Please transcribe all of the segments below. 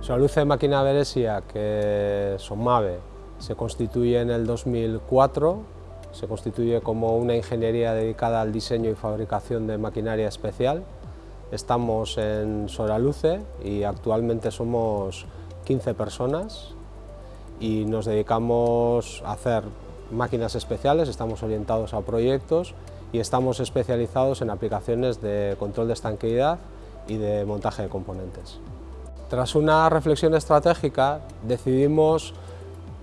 Solaluce Máquina Beresia, que SOMAVE, se constituye en el 2004, se constituye como una ingeniería dedicada al diseño y fabricación de maquinaria especial. Estamos en Solaluce y actualmente somos 15 personas y nos dedicamos a hacer máquinas especiales, estamos orientados a proyectos y estamos especializados en aplicaciones de control de estanqueidad y de montaje de componentes. Tras una reflexión estratégica decidimos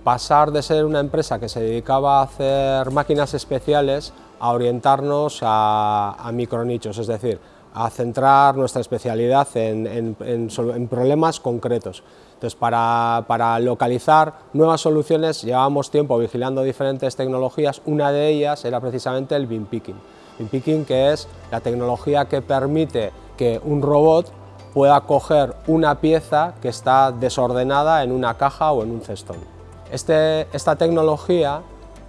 pasar de ser una empresa que se dedicaba a hacer máquinas especiales a orientarnos a, micronichos, es decir, a centrar nuestra especialidad en, problemas concretos. Entonces, para, localizar nuevas soluciones llevábamos tiempo vigilando diferentes tecnologías, una de ellas era precisamente el BIM Picking. BIM Picking que es la tecnología que permite que un robot pueda coger una pieza que está desordenada en una caja o en un cestón. Este, esta tecnología,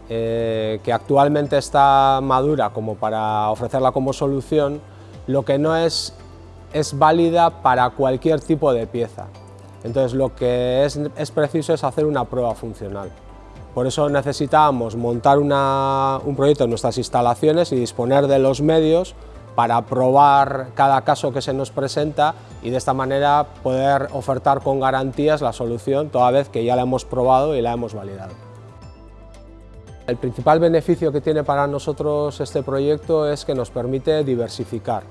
eh, que actualmente está madura como para ofrecerla como solución, lo que no es, es válida para cualquier tipo de pieza. Entonces lo que es, es preciso es hacer una prueba funcional. Por eso necesitábamos montar un proyecto en nuestras instalaciones y disponer de los medios para probar cada caso que se nos presenta y de esta manera poder ofertar con garantías la solución toda vez que ya la hemos probado y la hemos validado. El principal beneficio que tiene para nosotros este proyecto es que nos permite diversificar.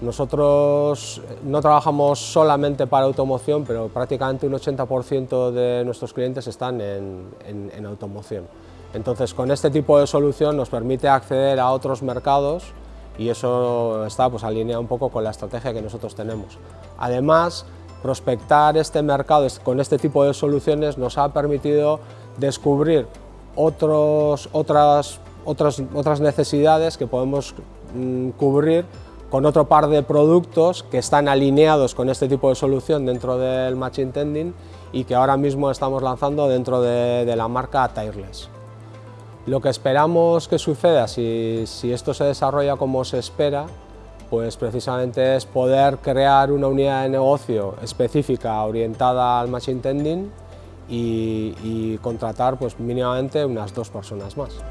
Nosotros no trabajamos solamente para automoción, pero prácticamente un 80% de nuestros clientes están en, en automoción. Entonces, con este tipo de solución nos permite acceder a otros mercados y eso está pues, alineado un poco con la estrategia que nosotros tenemos. Además, prospectar este mercado con este tipo de soluciones nos ha permitido descubrir otros, otras, otras, otras necesidades que podemos mm, cubrir con otro par de productos que están alineados con este tipo de solución dentro del Machine Tending y que ahora mismo estamos lanzando dentro de, de la marca Tireless. Lo que esperamos que suceda si, esto se desarrolla como se espera, pues precisamente es poder crear una unidad de negocio específica orientada al machine tending y, contratar pues mínimamente unas dos personas más.